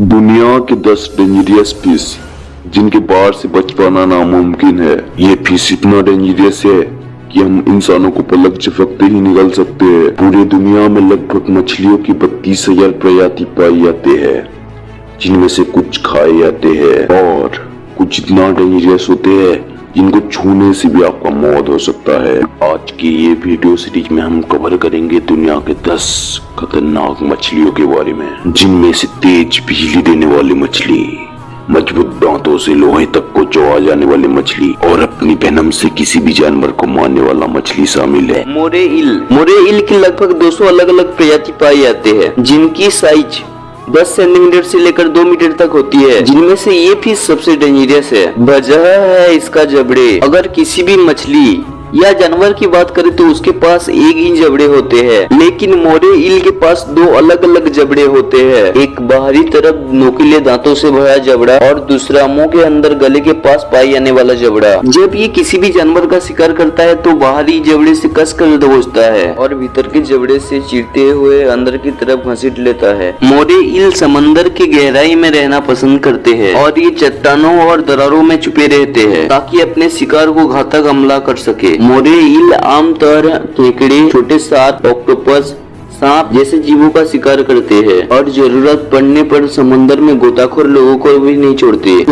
दुनिया के दस डेंजरियस फ़िश जिनके बाहर से बच पाना नामुमकिन है, ये फ़िश इतना डेंजरियस है कि हम इंसानों को पलक झपकते ही निकल सकते हैं। पूरी दुनिया में लगभग मछलियों की बत्तीस हज़ार प्रजाति पाई जाती है, जिनमें से कुछ खाए जाते हैं और कुछ इतना डेंजरियस होते हैं, जिनको छूने से भी मौत हो सकता है। आज की ये वीडियो सीरीज़ में हम कवर करेंगे दुनिया के 10 खतरनाक मछलियों के बारे में, जिनमें से तेज बिजली देने वाली मछली, मज़बूत दांतों से लोहे तक को चौआ जाने वाली मछली, और अपनी वेनम से किसी भी जानवर को मारने वाला मछली शामिल है। मोरे इल। मोरे इल की लगभग 200 अलग अलग प्रजाति पाई जाते हैं, जिनकी साइज़ 10 सेंटीमीटर से लेकर दो मीटर तक होती है। जिनमें से ये फ़िश सबसे डेंजरियस है। वजह है इसका जबड़े। अगर किसी भी मछली या जानवर की बात करें तो उसके पास एक ही जबड़े होते हैं। लेकिन मोरे इल के पास दो अलग अलग जबड़े होते हैं। एक बाहरी तरफ़ नोकीले दांतों से भरा जबड़ा और दूसरा मुँह के अंदर गले के पास पाई जाने वाला जबड़ा। जब ये किसी भी जानवर का शिकार करता है तो बाहरी जबड़े से कस कर दबोचता है और भीतर के जबड़े से चीरते हुए अंदर की तरफ़ घसीट लेता है। मोरे इल समंदर की गहराई में रहना पसंद करते हैं और ये चट्टानों और दरारों में छुपे रहते हैं, ताकि अपने शिकार को घातक हमला कर सके। मोरे इल आमतौर केकड़े, छोटे सात ऑक्टोपस, सांप जैसे जीवों का शिकार करते हैं और ज़रूरत पड़ने पर समुद्र में गोताखोर लोगों को भी नहीं छोड़ते।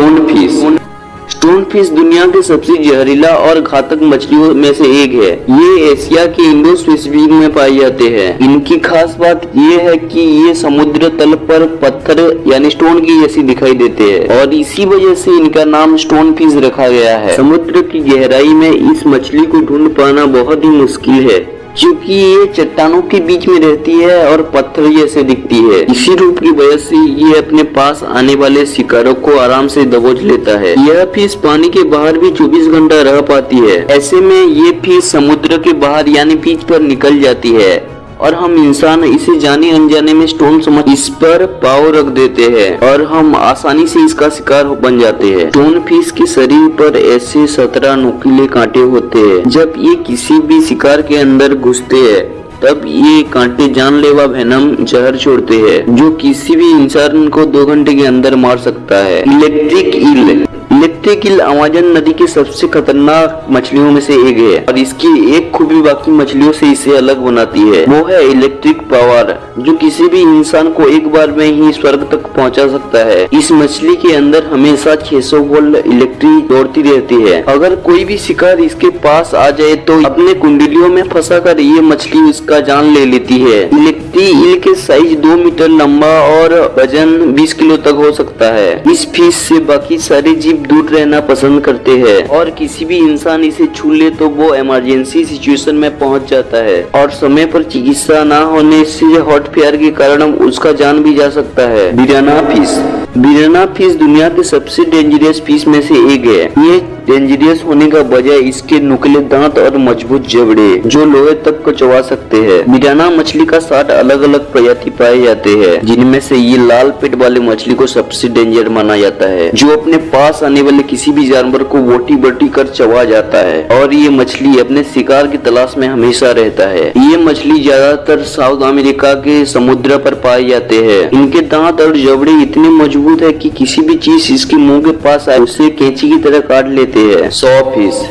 स्टोन फ़िश दुनिया के सबसे जहरीला और घातक मछलियों में से एक है। ये एशिया के इंडो स्पेसिफिक में पाए जाते हैं। इनकी खास बात ये है कि ये समुद्र तल पर पत्थर यानी स्टोन की जैसी दिखाई देते हैं। और इसी वजह से इनका नाम स्टोन फ़िश रखा गया है। समुद्र की गहराई में इस मछली को ढूंढ पाना बहुत ही मुश्किल है। क्योंकि ये चट्टानों के बीच में रहती है और पत्थर जैसे दिखती है। इसी रूप की वजह से ये अपने पास आने वाले शिकारों को आराम से दबोच लेता है। यह फ़िश पानी के बाहर भी 24 घंटा रह पाती है। ऐसे में ये फ़िश समुद्र के बाहर यानी बीच पर निकल जाती है। और हम इंसान इसे जाने अनजाने में स्टोन समझ इस पर पाव रख देते हैं और हम आसानी से इसका शिकार बन जाते हैं। स्टोन फ़िश के शरीर पर ऐसे सत्रह नुकीले कांटे होते हैं। जब ये किसी भी शिकार के अंदर घुसते हैं, तब ये कांटे जानलेवा वेनम जहर छोड़ते हैं, जो किसी भी इंसान को दो घंटे के अंदर मार सकता है। Electric eel electric eel Amazon नदी की सबसे खतरनाक मछलियों में से एक है और इसकी एक खूबी बाकी मछलियों से इसे अलग बनाती है। वो है इलेक्ट्रिक पावर जो किसी भी इंसान को एक बार में ही स्वर्ग तक पहुँचा सकता है। इस मछली के अंदर हमेशा 600 वोल्ट इलेक्ट्रिक दौड़ती रहती है। अगर कोई भी शिकार इसके पास आ जाए तो अपने कुंडलियों में फंसा कर ये मछली उसका जान ले लेती है। इलेक्ट्री इल के साइज़ दो मीटर लंबा और वज़न 20 किलो तक हो सकता है। इस फ़िश से बाकी सारे जीव दूर रहना पसंद करते हैं। और किसी भी इंसान इसे छू ले तो वो इमरजेंसी सिचुएशन में पहुँच जाता है। और समय पर चिकित्सा न होने से हॉट फेयर के कारण उसका जान भी जा सकता है। बिराना फ़िश बिराना फ़िश दुनिया के सबसे डेंजरियस फ़िश में से एक है। ये डेंजरियस होने का वजह इसके नुकले दांत और मज़बूत जबड़े जो लोहे तक को चबा सकते हैं। मिराना मछली का साठ अलग अलग प्रजाति पाए जाते हैं, जिनमें से ये लाल पेट वाले मछली को सबसे डेंजर माना जाता है, जो अपने पास आने वाले किसी भी जानवर को बोटी बटी कर चबा जाता है। और ये मछली अपने शिकार की तलाश में हमेशा रहता है। ये मछली ज़्यादातर साउथ अमेरिका के समुद्र पर पाए जाते हैं। इनके दांत और जबड़े इतने मज़बूत है कि किसी भी चीज़ इसके मुँह के पास आए, उसे कैंची की तरह काट लेते हैं। सौ फ़ीस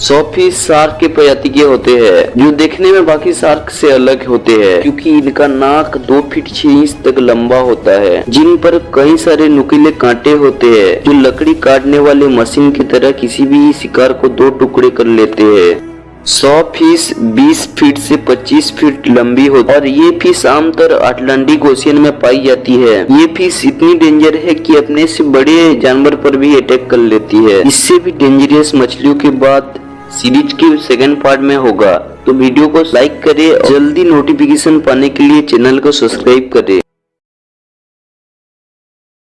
सौ फ़ीस शार्क के प्रजाति के होते हैं, जो देखने में बाकी शार्क से अलग होते हैं, क्योंकि इनका नाक दो फीट छह इंच तक लंबा होता है। जिन पर कई सारे नुकीले कांटे होते हैं, जो लकड़ी काटने वाले मशीन की तरह किसी भी शिकार को दो टुकड़े कर लेते हैं। सौ फ़ीस 20 फीट से 25 फीट लंबी होती है और ये फ़िश आमतौर अटलांटिक ओशियन में पाई जाती है। ये फ़िश इतनी डेंजर है कि अपने से बड़े जानवर पर भी अटैक कर लेती है। इससे भी डेंजरियस मछलियों के बाद सीरीज़ के सेकंड पार्ट में होगा। तो वीडियो को लाइक करें और जल्दी नोटिफिकेशन पाने के लिए चैनल को सब्सक्राइब करें।